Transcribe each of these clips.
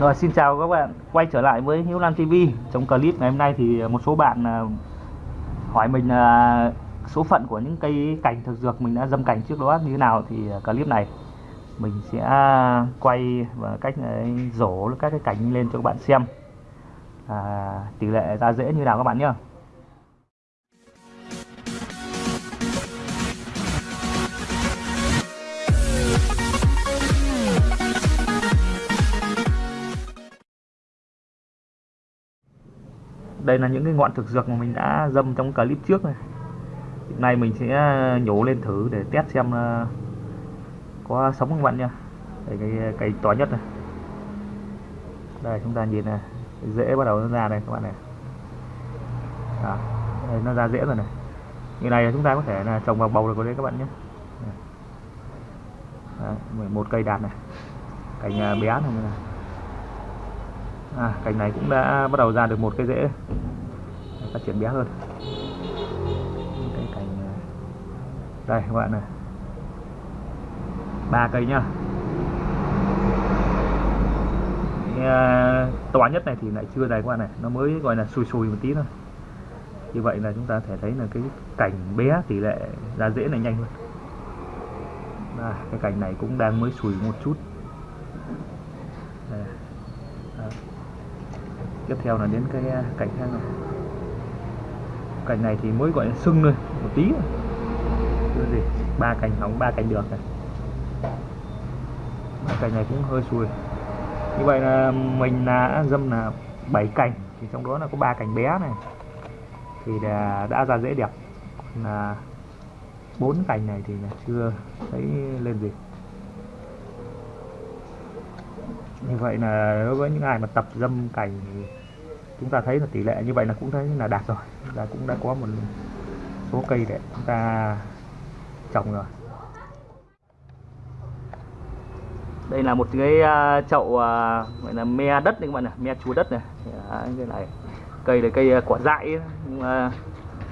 Rồi xin chào các bạn. Quay trở lại với Hiếu Lan TV trong clip ngày hôm nay thì một số bạn à, hỏi mình là số phận của những cây cảnh thực dược mình đã dâm cảnh trước đó như thế nào thì à, clip này mình sẽ quay và cách à, rổ các cái cảnh lên cho các bạn xem. À, tỷ lệ ra dễ như nào các bạn nhé đây là những cái ngọn thực dược mà mình đã dâm trong clip trước này. Hiện nay mình sẽ ờ, nhổ lên thử để test xem ờ, có sống không bạn nha đây cái cây to nhất này. Đây chúng ta nhìn này dễ bắt đầu nó ra đây các bạn này. À, đây nó ra dễ rồi này. Như này chúng ta có thể là trồng vào bầu được đấy các bạn nhé. Đấy, một cây đạt này cành ờ, bé này, này à, cành này cũng đã bắt đầu ra được một cái rễ. Phát triển bé hơn. Cái cành à, đây các bạn này. Ba cây nhá. À, to nhất này thì lại chưa dài qua này. Nó mới gọi là sùi sùi một tí thôi. Như vậy là chúng ta thể thấy là cái cành bé tỷ lệ ra rễ này nhanh hơn. À, cái cành này cũng đang mới sùi một chút. Đây tiếp theo là đến cái à, cảnh cành khác này. Cành này thì mới gọi là sưng thôi một tí thôi. Gì ba cành hỏng ba cành được này. Cành này cũng hơi xùi như vậy là mình đã dâm là 7 cành thì trong đó là có ba cành bé này. Thì đã, đã ra dễ đẹp. Là bốn cành này thì chưa thấy lên gì. Như vậy là đối với những ai mà tập dâm cành thì chúng ta thấy là tỷ lệ như vậy là cũng thấy là đạt rồi. Là cũng đã có một số cây để chúng ta trồng rồi. Đây là một cái à, chậu à, gọi là me đất này các bạn này me chúa đất này. Đấy, cái này cây là cây à, quả dại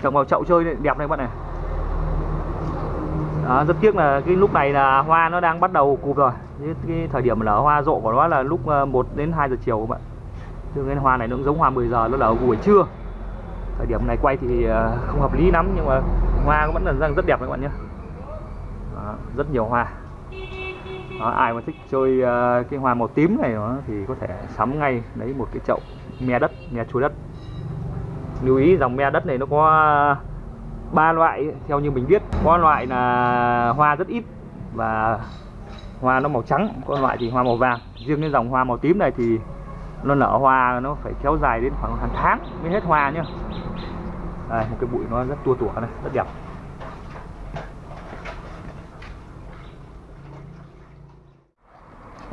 trồng vào chậu chơi đẹp này các bạn này đó, rất tiếc là cái lúc này là hoa nó đang bắt đầu cụp rồi. Cái, cái thời điểm nở hoa rộ của nó là lúc 1 đến 2 giờ chiều các bạn thường cái hoa này nó cũng giống hoa 10 giờ nó là buổi trưa. Thời điểm này quay thì ờ, không hợp lý lắm nhưng mà hoa vẫn là rất đẹp các bạn nhé. Đó, rất nhiều hoa. Đó, ai mà thích chơi ờ, cái hoa màu tím này thì có thể sắm ngay lấy một cái chậu me đất me chuối đất. Lưu ý dòng me đất này nó có ba loại theo như mình biết có loại là hoa rất ít và hoa nó màu trắng có loại thì hoa màu vàng. Riêng cái dòng hoa màu tím này thì nó nở hoa nó phải kéo dài đến khoảng hàng tháng mới hết hoa nhá. Đây một cái bụi nó rất tua tủa này rất đẹp.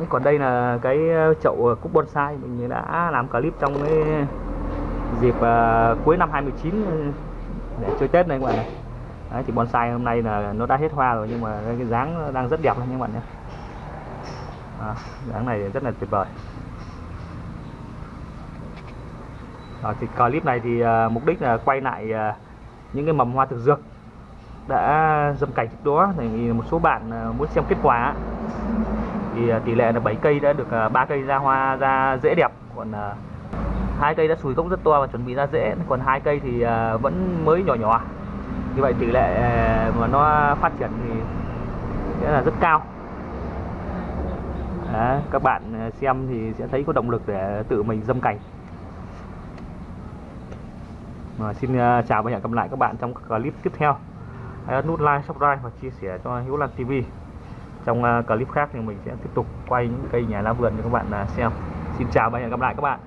Còn đây là cái ờ, chậu cúc bonsai mình đã làm clip trong cái dịp uh, cuối năm 2019 ờ, để chơi Tết này các bạn này Đấy, thì bonsai hôm nay là nó đã hết hoa rồi nhưng mà cái dáng đang rất đẹp này các bạn nhé dáng này rất là tuyệt vời. Đó, thì clip này thì uh, mục đích là quay lại uh, những cái mầm hoa thực dược đã dâm cảnh trước đó. Thì một số bạn uh, muốn xem kết quả. Thì uh, tỷ lệ là 7 cây đã được uh, 3 cây ra hoa ra dễ đẹp. Còn uh, hai cây đã sùi gốc rất to và chuẩn bị ra dễ. Còn hai cây thì uh, vẫn mới nhỏ nhỏ. Như vậy tỷ lệ uh, mà nó phát triển thì sẽ là rất cao. Đó, các bạn xem thì sẽ thấy có động lực để tự mình dâm cảnh mà xin uh, chào và hẹn gặp lại các bạn trong các clip tiếp theo. Hãy ấn nút like subscribe và chia sẻ cho Hiếu Lan TV trong uh, clip khác thì mình sẽ tiếp tục quay những cây nhà lá vườn cho các bạn uh, xem. Xin chào và hẹn gặp lại các bạn.